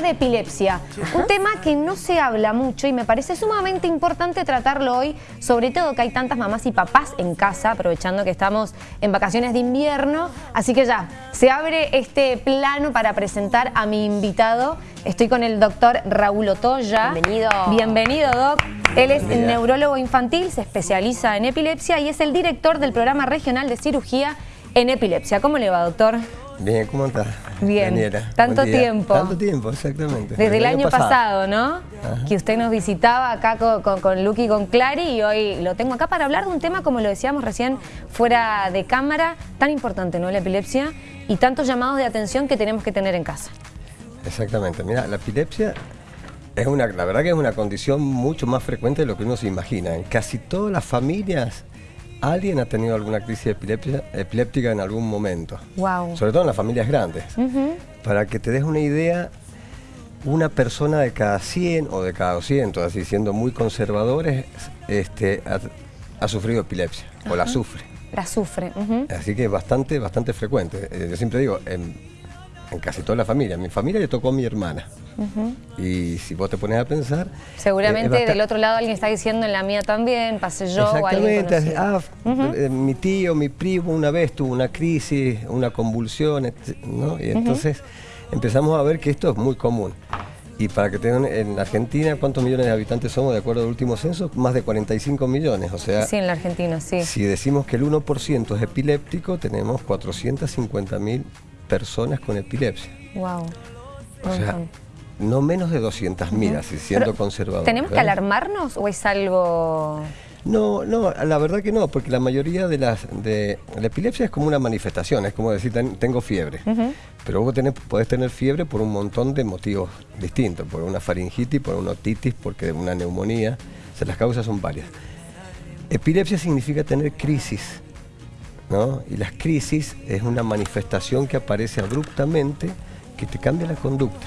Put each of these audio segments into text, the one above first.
hablar de epilepsia, un tema que no se habla mucho y me parece sumamente importante tratarlo hoy, sobre todo que hay tantas mamás y papás en casa, aprovechando que estamos en vacaciones de invierno, así que ya, se abre este plano para presentar a mi invitado. Estoy con el doctor Raúl Otoya. Bienvenido. Bienvenido, doc. Él es neurólogo infantil, se especializa en epilepsia y es el director del programa regional de cirugía en epilepsia. ¿Cómo le va, doctor? Bien, ¿cómo estás? Bien, tanto tiempo. Tanto tiempo, exactamente. Desde, el, año, pasado, ¿no? Que usted nos visitaba acá con, con, con y con Clary y hoy lo tengo acá para hablar de un tema, como lo decíamos recién, fuera de cámara, tan importante, ¿no? La epilepsia y tantos llamados de atención que tenemos que tener en casa. Exactamente. Mira, la epilepsia es una, la verdad que es una condición mucho más frecuente de lo que uno se imagina. En casi todas las familias alguien ha tenido alguna crisis epiléptica en algún momento. Wow. Sobre todo en las familias grandes. Para que te des una idea, una persona de cada 100 o de cada 200, así siendo muy conservadores, este, ha, sufrido epilepsia o la sufre. La sufre. Así que es bastante, bastante frecuente. Eh, yo siempre digo, en, en casi toda la familia. mi familia le tocó a mi hermana. Y si vos te pones a pensar... Seguramente del otro lado alguien está diciendo en la mía también, pasé yo o alguien Exactamente. Ah, eh, mi tío, mi primo una vez tuvo una crisis, una convulsión, ¿no? Y entonces empezamos a ver que esto es muy común. Y para que tengan, en Argentina, ¿cuántos millones de habitantes somos de acuerdo al último censo? Más de 45 millones, o sea... Sí, en la Argentina, sí. Si decimos que el 1% es epiléptico, tenemos 450 mil personas con epilepsia. Wow. O sea, no menos de 200.000, así siendo conservador. ¿Tenemos que alarmarnos o es algo...? No, no, la verdad que no, porque la mayoría de las... De, la epilepsia es como una manifestación, es como decir, tengo fiebre. Pero vos tenés, podés tener fiebre por un montón de motivos distintos, por una faringitis, por una otitis, porque una neumonía. O sea, las causas son varias. Epilepsia significa tener crisis, ¿no? Y las crisis es una manifestación que aparece abruptamente que te cambia la conducta.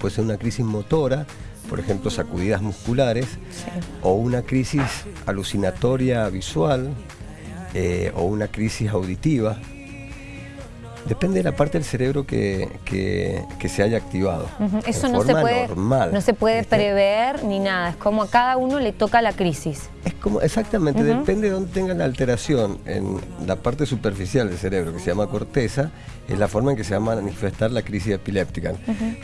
Puede ser una crisis motora, por ejemplo, sacudidas musculares, o una crisis alucinatoria visual, eh, o una crisis auditiva. Depende de la parte del cerebro que, se haya activado. Eso no se, puede, no se puede prever ni nada, es como a cada uno le toca la crisis. Es como, exactamente, depende de dónde tenga la alteración en la parte superficial del cerebro, que se llama corteza, es la forma en que se va a manifestar la crisis epiléptica.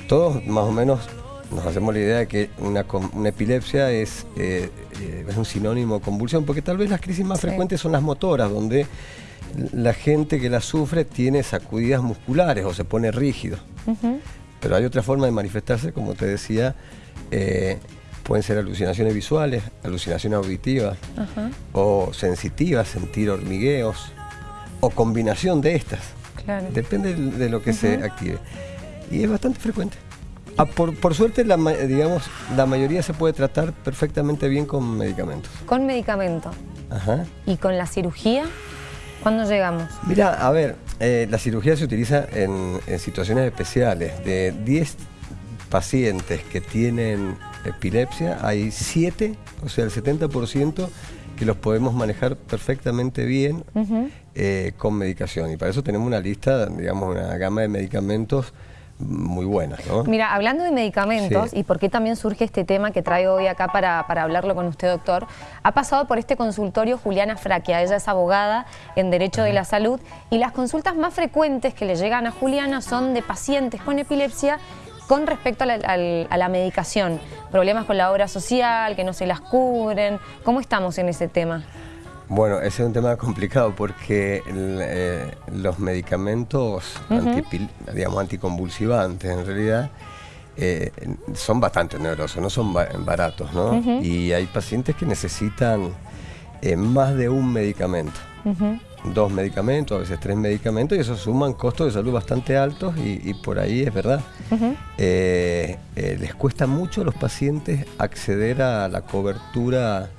Todos más o menos nos hacemos la idea de que una, epilepsia es, eh, eh, es un sinónimo de convulsión, porque tal vez las crisis más frecuentes son las motoras, donde la gente que la sufre tiene sacudidas musculares o se pone rígido. Pero hay otra forma de manifestarse, como te decía, eh, pueden ser alucinaciones visuales, alucinaciones auditivas o sensitivas, sentir hormigueos o combinación de estas. Depende de lo que se active. Y es bastante frecuente. Ah, por, suerte, la, digamos, la mayoría se puede tratar perfectamente bien con medicamentos. ¿Con medicamento? Ajá. ¿Y con la cirugía? ¿Cuándo llegamos? Mira, a ver, eh, la cirugía se utiliza en, situaciones especiales. De 10 pacientes que tienen epilepsia, hay 7, o sea, el 70% que los podemos manejar perfectamente bien eh, con medicación. Y para eso tenemos una lista, digamos, una gama de medicamentos muy buenas. ¿no? Mira, hablando de medicamentos y por qué también surge este tema que traigo hoy acá para, hablarlo con usted, doctor, ha pasado por este consultorio Juliana Fraquia, ella es abogada en Derecho de la Salud y las consultas más frecuentes que le llegan a Juliana son de pacientes con epilepsia con respecto a la, medicación, problemas con la obra social, que no se las cubren, ¿cómo estamos en ese tema? Bueno, ese es un tema complicado porque eh, los medicamentos digamos, anticonvulsivantes en realidad eh, son bastante onerosos, no son baratos, ¿no? Y hay pacientes que necesitan eh, más de un medicamento. Dos medicamentos, a veces tres medicamentos, y eso suman costos de salud bastante altos y, por ahí es verdad. les cuesta mucho a los pacientes acceder a la cobertura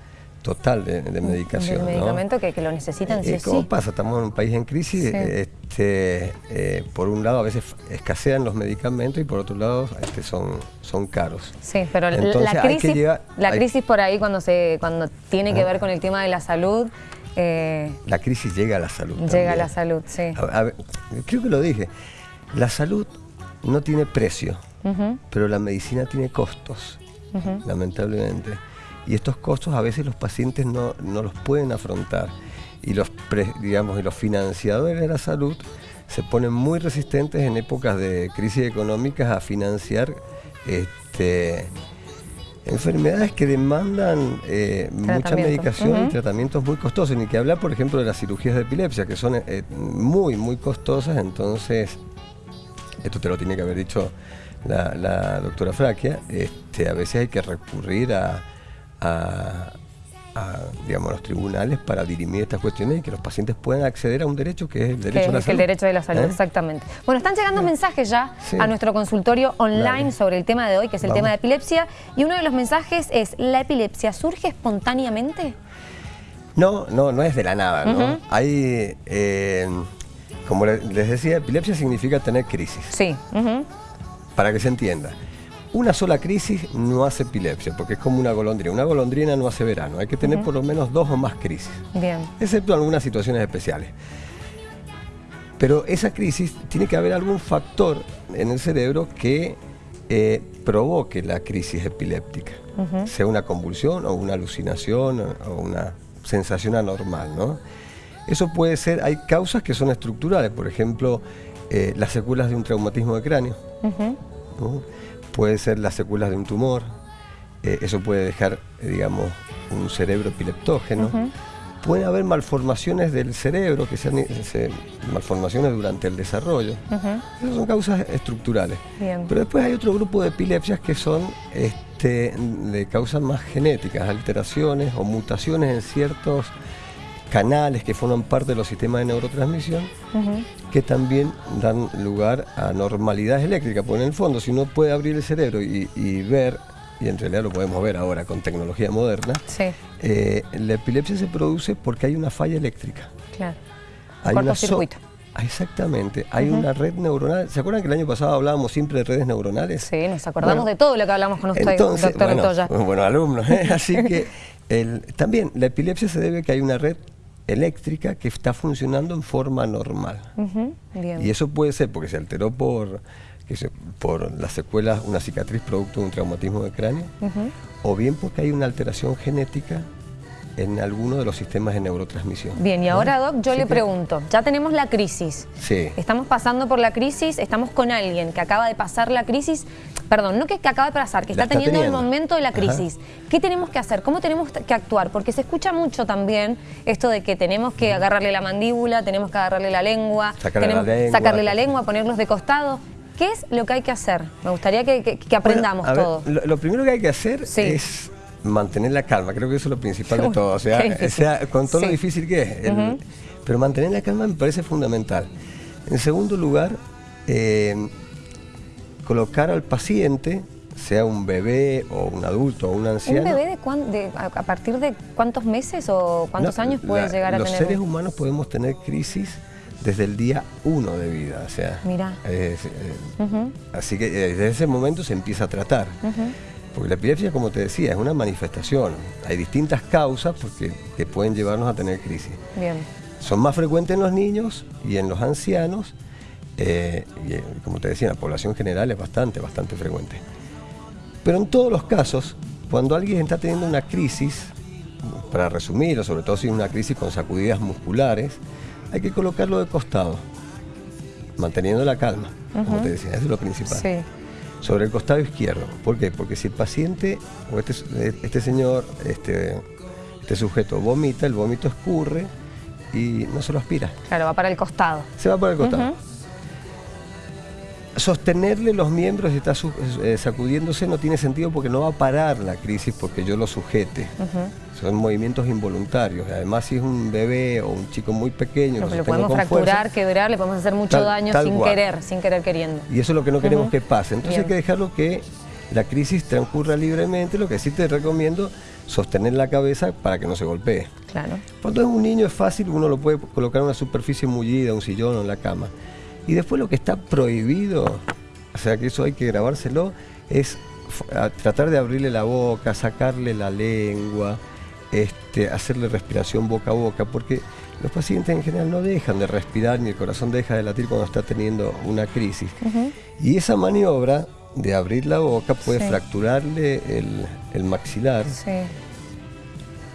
total de, medicación. De medicamento que, lo necesitan, eh, sí ¿Cómo pasa? Estamos en un país en crisis, este, eh, por un lado a veces escasean los medicamentos y por otro lado este, son, son caros. Sí, pero la, crisis, la crisis por ahí cuando, se, cuando tiene que ver con el tema de la salud... Eh, la crisis llega a la salud. Llega a la salud, sí. creo que lo dije, la salud no tiene precio. pero la medicina tiene costos, lamentablemente. Y estos costos a veces los pacientes no, los pueden afrontar. Y los, digamos, y los financiadores de la salud se ponen muy resistentes en épocas de crisis económicas a financiar este, enfermedades que demandan eh, mucha medicación y tratamientos muy costosos. Ni que hablar, por ejemplo, de las cirugías de epilepsia, que son eh, muy, muy costosas. Entonces, esto te lo tiene que haber dicho la, doctora Fraquia, este, a veces hay que recurrir a, digamos, los tribunales para dirimir estas cuestiones y que los pacientes puedan acceder a un derecho que es el derecho a la salud. el derecho de la salud, ¿Eh? exactamente. Bueno, están llegando mensajes ya a nuestro consultorio online sobre el tema de hoy, que es el tema de epilepsia, y uno de los mensajes es, ¿la epilepsia surge espontáneamente? No, no, no es de la nada, ¿no? Hay, eh, como les decía, epilepsia significa tener crisis. Sí. Para que se entienda. Una sola crisis no hace epilepsia, porque es como una golondrina. Una golondrina no hace verano, hay que tener por lo menos dos o más crisis. Bien. Excepto algunas situaciones especiales. Pero esa crisis tiene que haber algún factor en el cerebro que eh, provoque la crisis epiléptica. Sea una convulsión o una alucinación o una sensación anormal, ¿no? Eso puede ser, hay causas que son estructurales, por ejemplo, eh, las secuelas de un traumatismo de cráneo puede ser las secuelas de un tumor, eh, eso puede dejar, digamos, un cerebro epileptógeno. Pueden haber malformaciones del cerebro, que sean malformaciones durante el desarrollo. Esas son causas estructurales. Pero después hay otro grupo de epilepsias que son este, de causas más genéticas, alteraciones o mutaciones en ciertos canales que forman parte de los sistemas de neurotransmisión, que también dan lugar a normalidades eléctricas. Porque en el fondo, si uno puede abrir el cerebro y, ver, y en realidad lo podemos ver ahora con tecnología moderna, eh, la epilepsia se produce porque hay una falla eléctrica. Claro. Hay cortocircuito. Exactamente, hay una red neuronal. ¿Se acuerdan que el año pasado hablábamos siempre de redes neuronales? Sí, nos acordamos de todo lo que hablamos con usted, entonces, doctor bueno, alumnos, ¿eh? así que también la epilepsia se debe a que hay una red eléctrica que está funcionando en forma normal. Y eso puede ser porque se alteró por, por las secuelas, una cicatriz producto de un traumatismo de cráneo, o bien porque hay una alteración genética en alguno de los sistemas de neurotransmisión. Bien, y ahora, Doc, yo le pregunto, ya tenemos la crisis. Sí. Estamos pasando por la crisis, estamos con alguien que acaba de pasar la crisis, perdón, no que, acaba de pasar, que está, teniendo, el momento de la crisis. ¿Qué tenemos que hacer? ¿Cómo tenemos que actuar? Porque se escucha mucho también esto de que tenemos que agarrarle la mandíbula, tenemos que agarrarle la lengua, sacarle la lengua, ponerlos de costado. ¿Qué es lo que hay que hacer? Me gustaría que, aprendamos todo. lo, primero que hay que hacer es mantener la calma, creo que eso es lo principal de todo, o sea, con todo lo difícil que es, pero mantener la calma me parece fundamental. En segundo lugar, eh, colocar al paciente, sea un bebé o un adulto o un anciano. ¿Un bebé de, a partir de cuántos meses o cuántos años puede llegar a tener? Los seres humanos podemos tener crisis desde el día uno de vida, o sea, Mira. Eh, así que eh, desde ese momento se empieza a tratar. Porque la epilepsia, como te decía, es una manifestación. Hay distintas causas porque, que pueden llevarnos a tener crisis. Bien. Son más frecuentes en los niños y en los ancianos. Eh, y eh, como te decía, en la población general es bastante, bastante frecuente. Pero en todos los casos, cuando alguien está teniendo una crisis, para resumirlo, sobre todo si es una crisis con sacudidas musculares, hay que colocarlo de costado, manteniendo la calma, como te decía, eso es lo principal. Sí sobre el costado izquierdo. ¿Por qué? Porque si el paciente o este, este señor, este, este sujeto vomita, el vómito escurre y no se lo aspira. Claro, va para el costado. Se va para el costado. Sostenerle los miembros y está eh, sacudiéndose no tiene sentido porque no va a parar la crisis porque yo lo sujete. Son movimientos involuntarios. Además, si es un bebé o un chico muy pequeño... Lo, podemos fracturar, quebrar, le podemos hacer mucho daño sin querer, sin querer queriendo. Y eso es lo que no queremos que pase. Entonces hay que dejarlo que la crisis transcurra libremente. Lo que sí te recomiendo, sostener la cabeza para que no se golpee. Claro. Cuando es un niño es fácil, uno lo puede colocar en una superficie mullida, un sillón o en la cama. Y después lo que está prohibido, o sea que eso hay que grabárselo, es tratar de abrirle la boca, sacarle la lengua, este, hacerle respiración boca a boca, porque los pacientes en general no dejan de respirar ni el corazón deja de latir cuando está teniendo una crisis. Y esa maniobra de abrir la boca puede fracturarle el, maxilar.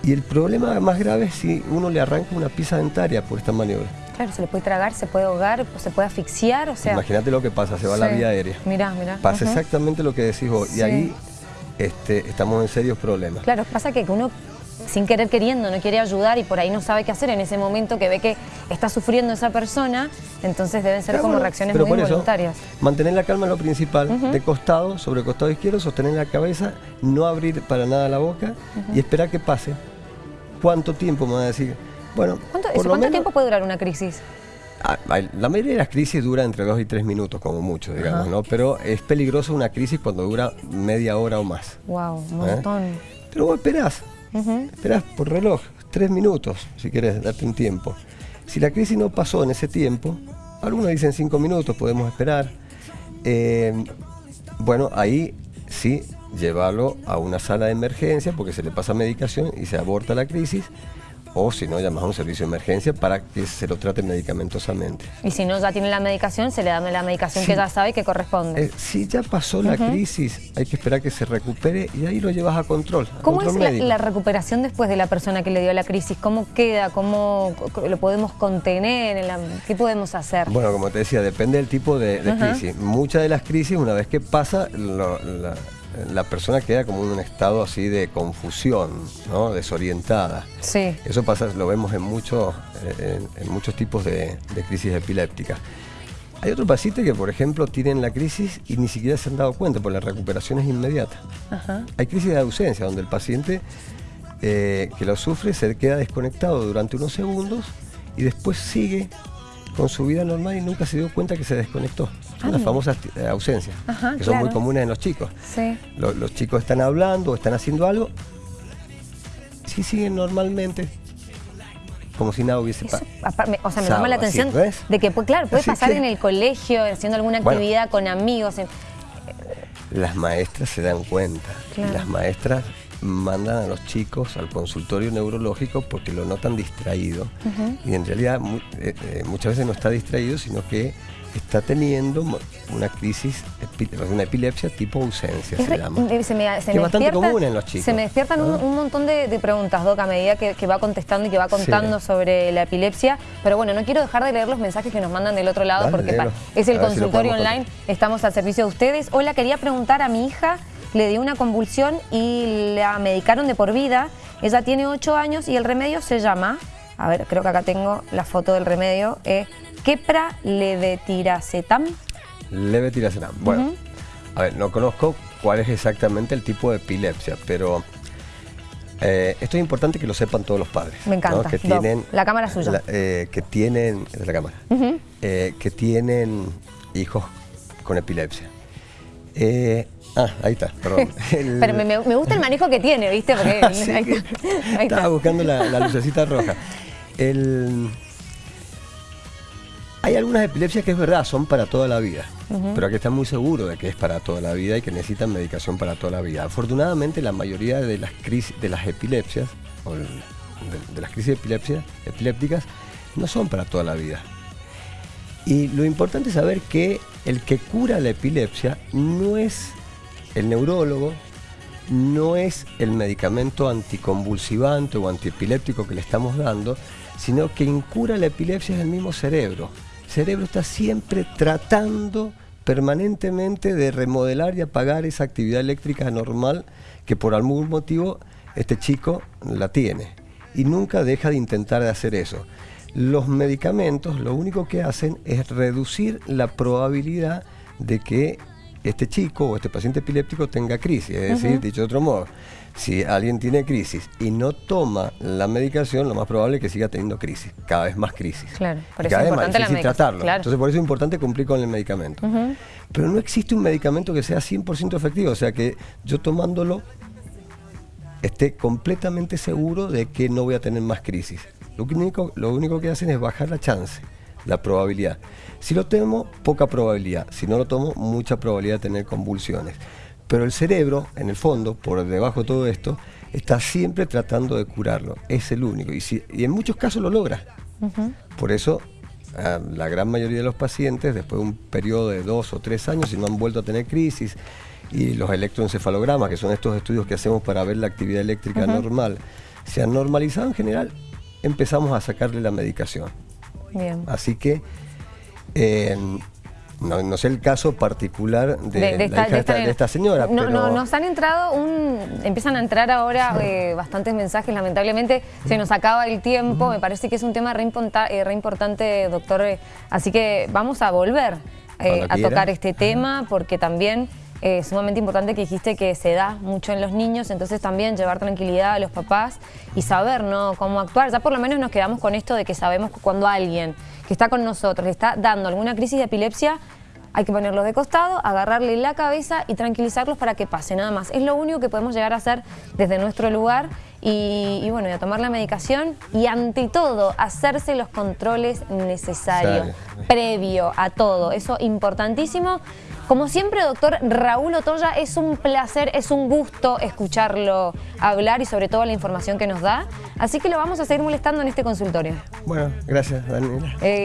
Y el problema más grave es si uno le arranca una pieza dentaria por esta maniobra. Claro, se le puede tragar, se puede ahogar, se puede asfixiar, o sea... Imagínate lo que pasa, se va a la vía aérea. Mirá, mirá. Pasa exactamente lo que decís vos, y ahí este, estamos en serios problemas. Claro, pasa que uno sin querer queriendo, no quiere ayudar y por ahí no sabe qué hacer en ese momento que ve que está sufriendo esa persona, entonces deben ser como reacciones muy involuntarias. mantener la calma es lo principal, de costado, sobre el costado izquierdo, sostener la cabeza, no abrir para nada la boca y esperar que pase. ¿Cuánto tiempo me va a decir? Bueno, ¿Cuánto, tiempo puede durar una crisis? Ah, la mayoría de las crisis dura entre dos y tres minutos, como mucho, digamos, ¿no? Pero es peligroso una crisis cuando dura media hora o más. Wow, un ¿Eh? montón. Pero vos esperás, esperás por reloj, tres minutos, si querés darte un tiempo. Si la crisis no pasó en ese tiempo, algunos dicen cinco minutos, podemos esperar. Eh, bueno, ahí sí, llevarlo a una sala de emergencia porque se le pasa medicación y se aborta la crisis o si no, llamas a un servicio de emergencia para que se lo trate medicamentosamente. Y si no ya tiene la medicación, se le da la medicación que ya sabe que corresponde. Eh, si ya pasó la crisis, hay que esperar que se recupere y ahí lo llevas a control. ¿Cómo es la, recuperación después de la persona que le dio la crisis? ¿Cómo queda? ¿Cómo lo podemos contener? ¿Qué podemos hacer? Bueno, como te decía, depende del tipo de, crisis. Muchas de las crisis, una vez que pasa, la, la persona queda como en un estado así de confusión, ¿no? desorientada. Sí. Eso pasa, lo vemos en muchos, en, muchos tipos de, crisis epilépticas. Hay otros pacientes que, por ejemplo, tienen la crisis y ni siquiera se han dado cuenta, porque la recuperación es inmediata. Hay crisis de ausencia, donde el paciente eh, que lo sufre se queda desconectado durante unos segundos y después sigue con su vida normal y nunca se dio cuenta que se desconectó. Son las famosas eh, ausencias, que son muy comunes en los chicos. Los, chicos están hablando o están haciendo algo, sí siguen normalmente, como si nada hubiese pasado. O sea, me llama la atención de que, pues, claro, puede pasar en el colegio, haciendo alguna actividad con amigos. Las maestras se dan cuenta. Las maestras mandan a los chicos al consultorio neurológico porque lo notan distraído y en realidad eh, eh, muchas veces no está distraído sino que está teniendo una crisis, una epilepsia tipo ausencia, se llama. Eh, es bastante común en los chicos. Se me despiertan un, montón de, preguntas, Doc, a medida que, va contestando y que va contando sobre la epilepsia. Pero bueno, no quiero dejar de leer los mensajes que nos mandan del otro lado porque es el consultorio online, estamos al servicio de ustedes. Hola, quería preguntar a mi hija, le dio una convulsión y la medicaron de por vida. Ella tiene 8 años y el remedio se llama, a ver, creo que acá tengo la foto del remedio, eh, Kepra levetiracetam. Levetiracetam. Bueno, a ver, no conozco cuál es exactamente el tipo de epilepsia, pero eh, esto es importante que lo sepan todos los padres. Me encanta. Que tienen, la cámara suya. Eh, que tienen, es la cámara, eh, que tienen hijos con epilepsia. Ah, ahí está, perdón. Pero me, gusta el manejo que tiene, ¿viste? Porque ahí, Estaba buscando la, la lucecita roja. El, hay algunas epilepsias que es verdad, son para toda la vida, pero hay que estar muy seguro de que es para toda la vida y que necesitan medicación para toda la vida. Afortunadamente la mayoría de las crisis, de las epilepsias, o de, las crisis epilépticas, no son para toda la vida. Y lo importante es saber que el que cura la epilepsia no es el neurólogo, no es el medicamento anticonvulsivante o antiepiléptico que le estamos dando, sino quien cura la epilepsia es el mismo cerebro cerebro está siempre tratando permanentemente de remodelar y apagar esa actividad eléctrica normal que por algún motivo este chico la tiene. Y nunca deja de intentar de hacer eso. Los medicamentos lo único que hacen es reducir la probabilidad de que este chico o este paciente epiléptico tenga crisis. Es decir, dicho de otro modo, si alguien tiene crisis y no toma la medicación, lo más probable es que siga teniendo crisis, cada vez más crisis. Claro, por eso es importante la tratarlo. Entonces por eso es importante cumplir con el medicamento. Pero no existe un medicamento que sea 100% efectivo, o sea que yo tomándolo esté completamente seguro de que no voy a tener más crisis. Lo único, lo único que hacen es bajar la chance, la probabilidad. Si lo tomo, poca probabilidad. Si no lo tomo, mucha probabilidad de tener convulsiones. Pero el cerebro, en el fondo, por debajo de todo esto, está siempre tratando de curarlo. Es el único. Y, en muchos casos lo logra. Por eso a la gran mayoría de los pacientes después de un periodo de dos o tres años y no han vuelto a tener crisis y los electroencefalogramas, que son estos estudios que hacemos para ver la actividad eléctrica normal, se han normalizado en general, empezamos a sacarle la medicación. Bien. Así que eh, no, sé el caso particular de, esta, señora. No, no, nos han entrado un... Empiezan a entrar ahora eh, bastantes mensajes, lamentablemente se nos acaba el tiempo, me parece que es un tema re, eh, importante, doctor, así que vamos a volver a tocar este tema porque también es sumamente importante que dijiste que se da mucho en los niños, entonces también llevar tranquilidad a los papás y saber ¿no? cómo actuar. Ya por lo menos nos quedamos con esto de que sabemos que cuando alguien que está con nosotros le está dando alguna crisis de epilepsia, hay que ponerlos de costado, agarrarle la cabeza y tranquilizarlos para que pase, nada más. Es lo único que podemos llegar a hacer desde nuestro lugar y, bueno, y a tomar la medicación y ante todo hacerse los controles necesarios, previo a todo. Eso importantísimo. Como siempre, doctor Raúl Otoya, es un placer, es un gusto escucharlo hablar y sobre todo la información que nos da. Así que lo vamos a seguir molestando en este consultorio. Bueno, gracias Daniela. Eh,